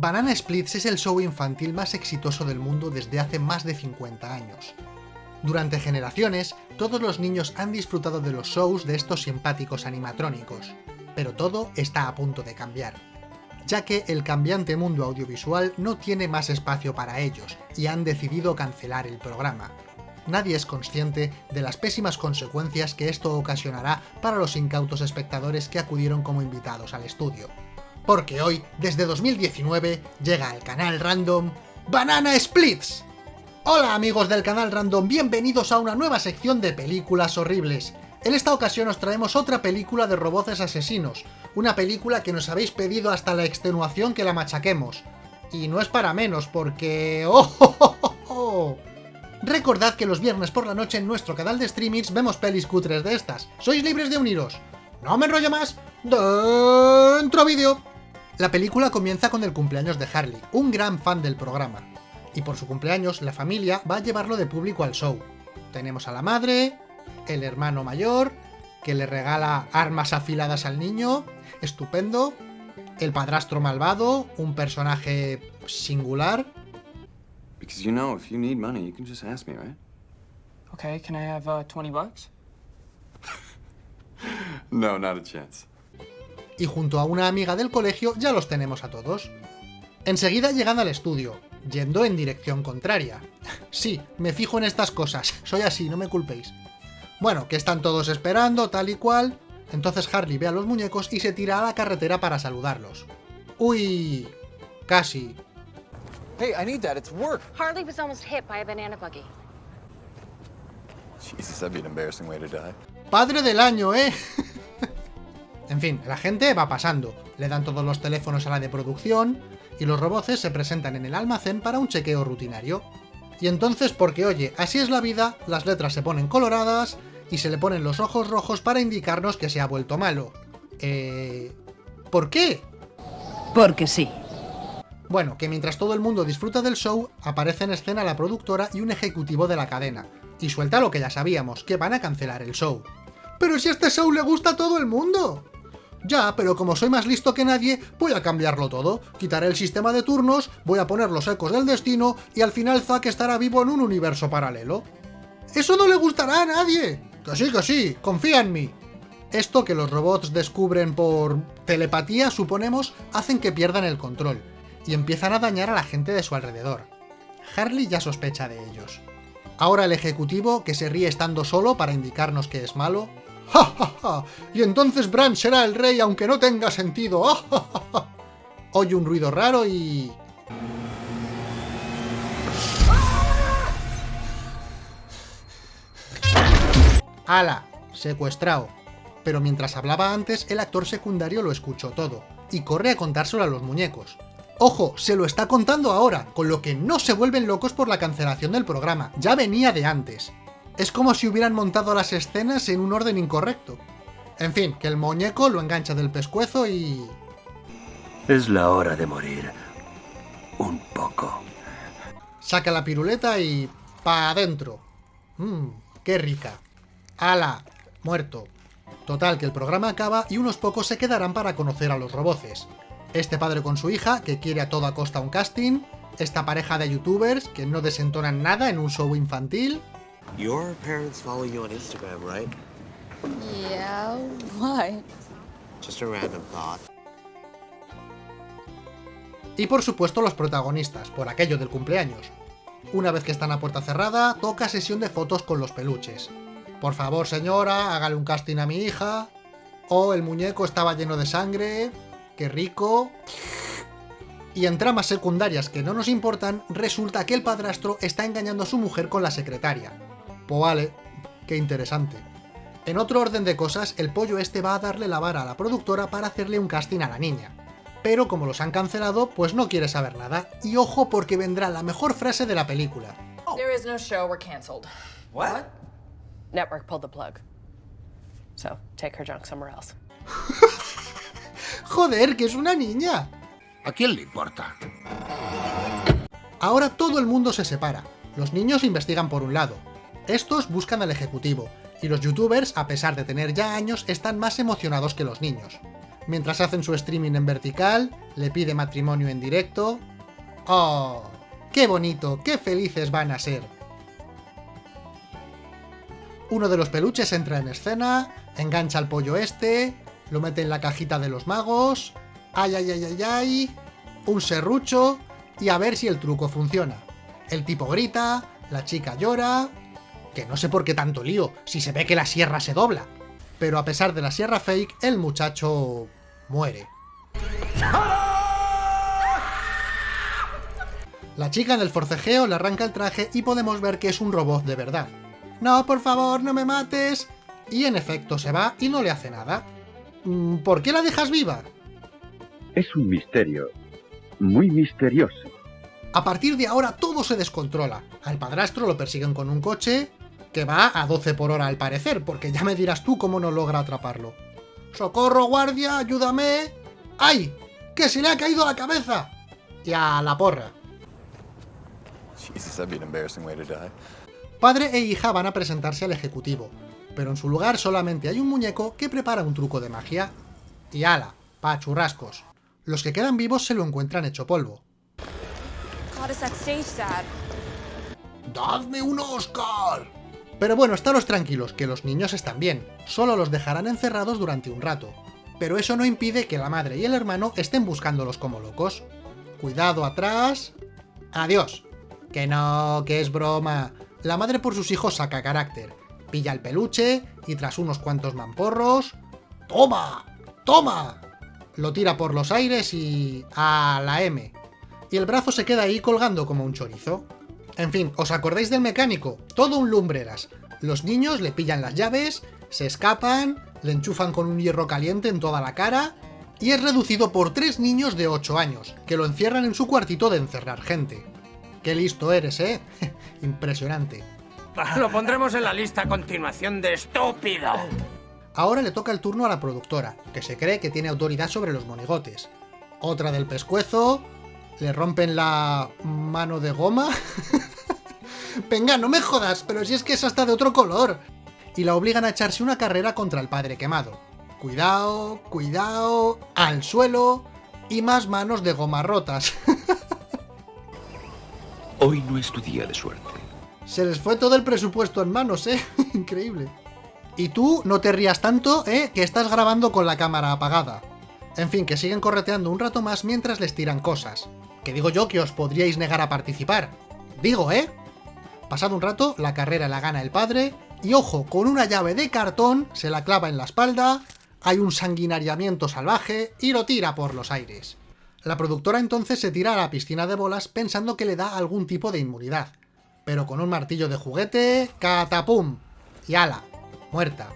Banana Splits es el show infantil más exitoso del mundo desde hace más de 50 años. Durante generaciones, todos los niños han disfrutado de los shows de estos simpáticos animatrónicos, pero todo está a punto de cambiar, ya que el cambiante mundo audiovisual no tiene más espacio para ellos, y han decidido cancelar el programa. Nadie es consciente de las pésimas consecuencias que esto ocasionará para los incautos espectadores que acudieron como invitados al estudio. Porque hoy, desde 2019, llega al canal random Banana Splits, Hola amigos del canal Random, bienvenidos a una nueva sección de películas horribles. En esta ocasión os traemos otra película de roboces asesinos, una película que nos habéis pedido hasta la extenuación que la machaquemos. Y no es para menos, porque... ¡Oh, oh, oh, oh! Recordad que los viernes por la noche en nuestro canal de streamings vemos pelis cutres de estas. Sois libres de uniros. No me enrollo más. ¡Dentro vídeo! La película comienza con el cumpleaños de Harley, un gran fan del programa y por su cumpleaños la familia va a llevarlo de público al show. Tenemos a la madre, el hermano mayor, que le regala armas afiladas al niño, estupendo, el padrastro malvado, un personaje singular. Because you know, if you need money, you can just ask me, right? Okay, can I have uh, 20 bucks? no, not a chance. Y junto a una amiga del colegio ya los tenemos a todos. Enseguida llegan al estudio, yendo en dirección contraria. Sí, me fijo en estas cosas, soy así, no me culpéis. Bueno, que están todos esperando, tal y cual... Entonces Harley ve a los muñecos y se tira a la carretera para saludarlos. ¡Uy! Casi. Hey, I need that. It's work. Harley was almost hit by a banana buggy. Jesus, that'd be an embarrassing way to die. Padre del año, ¿eh? En fin, la gente va pasando. Le dan todos los teléfonos a la de producción, y los roboces se presentan en el almacén para un chequeo rutinario. Y entonces, porque oye, así es la vida, las letras se ponen coloradas y se le ponen los ojos rojos para indicarnos que se ha vuelto malo. Eh... ¿Por qué? Porque sí. Bueno, que mientras todo el mundo disfruta del show, aparece en escena la productora y un ejecutivo de la cadena. Y suelta lo que ya sabíamos, que van a cancelar el show. ¡Pero si este show le gusta a todo el mundo! Ya, pero como soy más listo que nadie, voy a cambiarlo todo. Quitaré el sistema de turnos, voy a poner los ecos del destino, y al final Zack estará vivo en un universo paralelo. ¡Eso no le gustará a nadie! Que sí, que sí, confía en mí. Esto que los robots descubren por telepatía, suponemos, hacen que pierdan el control, y empiezan a dañar a la gente de su alrededor. Harley ya sospecha de ellos. Ahora el ejecutivo, que se ríe estando solo para indicarnos que es malo, ¡Ja, ja, ja! Y entonces Bran será el rey aunque no tenga sentido. ¡Ja, ja, ja! Oye un ruido raro y... ¡Hala! Secuestrado. Pero mientras hablaba antes, el actor secundario lo escuchó todo, y corre a contárselo a los muñecos. Ojo, se lo está contando ahora, con lo que no se vuelven locos por la cancelación del programa, ya venía de antes. Es como si hubieran montado las escenas en un orden incorrecto. En fin, que el muñeco lo engancha del pescuezo y... Es la hora de morir. Un poco. Saca la piruleta y... pa' adentro. Mmm, qué rica. ¡Hala! Muerto. Total, que el programa acaba y unos pocos se quedarán para conocer a los roboces. Este padre con su hija, que quiere a toda costa un casting, esta pareja de youtubers, que no desentonan nada en un show infantil, Your parents follow you on Instagram, right? Yeah, why? Just a random thought. Y por supuesto los protagonistas, por aquello del cumpleaños. Una vez que están a puerta cerrada, toca sesión de fotos con los peluches. Por favor señora, hágale un casting a mi hija. O el muñeco estaba lleno de sangre. ¡Qué rico! Y en tramas secundarias que no nos importan, resulta que el padrastro está engañando a su mujer con la secretaria. Pues vale, qué interesante. En otro orden de cosas, el pollo este va a darle la vara a la productora para hacerle un casting a la niña. Pero como los han cancelado, pues no quiere saber nada. Y ojo porque vendrá la mejor frase de la película. There is no show, we're cancelled. What? Network pulled the plug. So, take her junk somewhere else. ¡Joder, que es una niña! ¿A quién le importa? Ahora todo el mundo se separa. Los niños investigan por un lado. Estos buscan al ejecutivo. Y los youtubers, a pesar de tener ya años, están más emocionados que los niños. mientras hacen su streaming en vertical, le pide matrimonio en directo. ¡Oh! ¡Qué bonito! ¡Qué felices van a ser! Uno de los peluches entra en escena, engancha al pollo este, lo mete en la cajita de los magos... ¡Ay, ay, ay, ay, ay! Un serrucho y a ver si el truco funciona. El tipo grita, la chica llora... Que no sé por qué tanto lío, si se ve que la sierra se dobla. Pero a pesar de la sierra fake, el muchacho... muere. La chica en el forcejeo le arranca el traje y podemos ver que es un robot de verdad. ¡No, por favor, no me mates! Y en efecto se va y no le hace nada. Mm, ¿Por qué la dejas viva? Es un misterio. Muy misterioso. A partir de ahora todo se descontrola. Al padrastro lo persiguen con un coche que va a 12 por hora al parecer, porque ya me dirás tú cómo no logra atraparlo. ¡Socorro, guardia! ¡Ayúdame! ¡Ay! ¡Que se le ha caído la cabeza! Y a la porra. Jesus, that'd be an embarrassing way to die. Padre e hija van a presentarse al ejecutivo, pero en su lugar solamente hay un muñeco que prepara un truco de magia. Y ala, pa churrascos. Los que quedan vivos se lo encuentran hecho polvo. God, is that stage sad? ¡Dadme un Oscar! Pero bueno, estaros tranquilos, que los niños están bien. Solo los dejarán encerrados durante un rato. Pero eso no impide que la madre y el hermano estén buscándolos como locos. Cuidado atrás... Adiós. Que no, que es broma. La madre por sus hijos saca carácter. Pilla el peluche y tras unos cuantos mamporros... ¡Toma! ¡Toma! Lo tira por los aires y... a la M. Y el brazo se queda ahí colgando como un chorizo. En fin, ¿os acordáis del mecánico? Todo un lumbreras. Los niños le pillan las llaves, se escapan, le enchufan con un hierro caliente en toda la cara, y es reducido por tres niños de 8 años, que lo encierran en su cuartito de encerrar gente. ¡Qué listo eres, eh! Impresionante. Lo pondremos en la lista a continuación de estúpido. Ahora le toca el turno a la productora, que se cree que tiene autoridad sobre los monigotes. Otra del pescuezo, le rompen la mano de goma. Venga, no me jodas, pero si es que es hasta de otro color. Y la obligan a echarse una carrera contra el padre quemado. Cuidado, cuidado, al suelo y más manos de goma rotas. Hoy no es tu día de suerte. Se les fue todo el presupuesto en manos, ¿eh? Increíble. Y tú no te rías tanto, ¿eh? Que estás grabando con la cámara apagada. En fin, que siguen correteando un rato más mientras les tiran cosas. Que digo yo que os podríais negar a participar. Digo, ¿eh? Pasado un rato, la carrera la gana el padre, y ojo, con una llave de cartón se la clava en la espalda, hay un sanguinariamiento salvaje y lo tira por los aires. La productora entonces se tira a la piscina de bolas pensando que le da algún tipo de inmunidad. Pero con un martillo de juguete, ¡catapum! Y ala, muerta.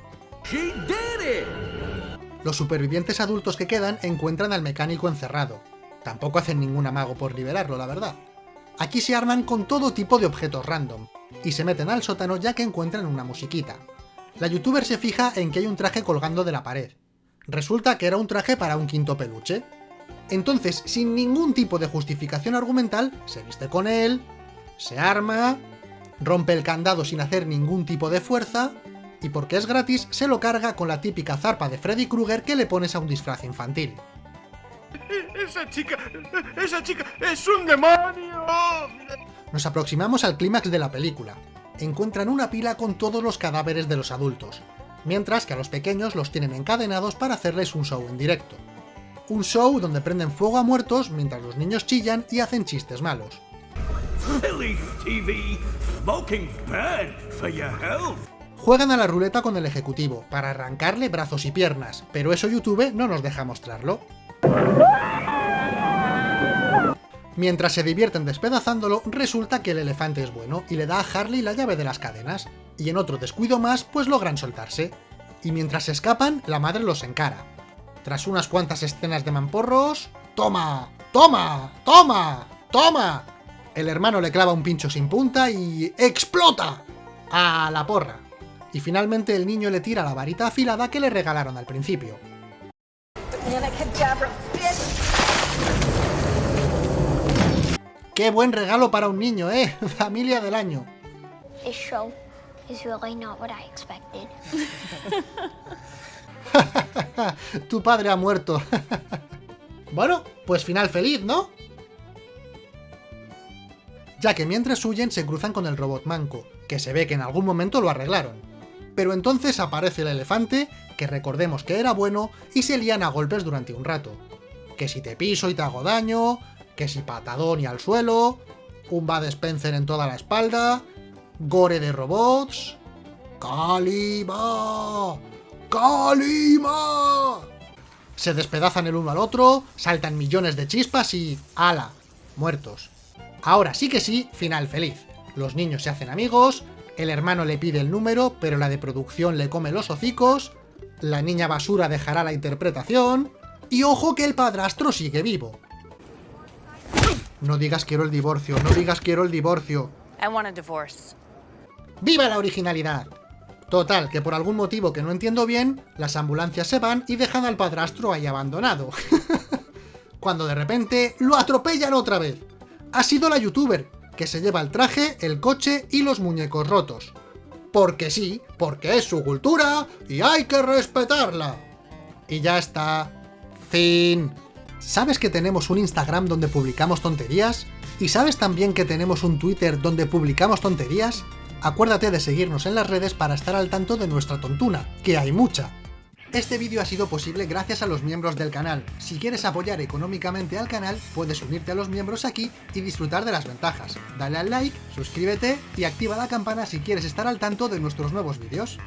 Los supervivientes adultos que quedan encuentran al mecánico encerrado. Tampoco hacen ningún amago por liberarlo, la verdad. Aquí se arman con todo tipo de objetos random, y se meten al sótano ya que encuentran una musiquita. La youtuber se fija en que hay un traje colgando de la pared. Resulta que era un traje para un quinto peluche. Entonces, sin ningún tipo de justificación argumental, se viste con él, se arma, rompe el candado sin hacer ningún tipo de fuerza, y porque es gratis, se lo carga con la típica zarpa de Freddy Krueger que le pones a un disfraz infantil. Esa chica, esa chica es un demonio. Nos aproximamos al clímax de la película. Encuentran una pila con todos los cadáveres de los adultos, mientras que a los pequeños los tienen encadenados para hacerles un show en directo. Un show donde prenden fuego a muertos mientras los niños chillan y hacen chistes malos. Juegan a la ruleta con el ejecutivo, para arrancarle brazos y piernas, pero eso YouTube no nos deja mostrarlo. Mientras se divierten despedazándolo, resulta que el elefante es bueno y le da a Harley la llave de las cadenas, y en otro descuido más, pues logran soltarse. Y mientras se escapan, la madre los encara. Tras unas cuantas escenas de mamporros... ¡Toma! ¡Toma! ¡Toma! ¡Toma! El hermano le clava un pincho sin punta y... ¡explota! ¡A la porra! Y finalmente el niño le tira la varita afilada que le regalaron al principio. ¡Qué buen regalo para un niño, eh! Familia del año. Tu padre ha muerto. bueno, pues final feliz, ¿no? Ya que mientras huyen se cruzan con el robot manco, que se ve que en algún momento lo arreglaron. Pero entonces aparece el elefante, que recordemos que era bueno, y se lían a golpes durante un rato. Que si te piso y te hago daño, que si patadón y al suelo, un Bad Spencer en toda la espalda, gore de robots... ¡Kalima! ¡Kalima! Se despedazan el uno al otro, saltan millones de chispas y... ¡Hala! Muertos. Ahora sí que sí, final feliz. Los niños se hacen amigos, el hermano le pide el número, pero la de producción le come los hocicos, la niña basura dejará la interpretación, y ojo que el padrastro sigue vivo. No digas quiero el divorcio, no digas quiero el divorcio. I want a divorce. ¡Viva la originalidad! Total, que por algún motivo que no entiendo bien, las ambulancias se van y dejan al padrastro ahí abandonado. Cuando de repente lo atropellan otra vez. Ha sido la youtuber, que se lleva el traje, el coche y los muñecos rotos. Porque sí, porque es su cultura y hay que respetarla. Y ya está. Fin. ¿Sabes que tenemos un Instagram donde publicamos tonterías? ¿Y sabes también que tenemos un Twitter donde publicamos tonterías? Acuérdate de seguirnos en las redes para estar al tanto de nuestra tontuna, que hay mucha. Este vídeo ha sido posible gracias a los miembros del canal. Si quieres apoyar económicamente al canal, puedes unirte a los miembros aquí y disfrutar de las ventajas. Dale al like, suscríbete y activa la campana si quieres estar al tanto de nuestros nuevos vídeos.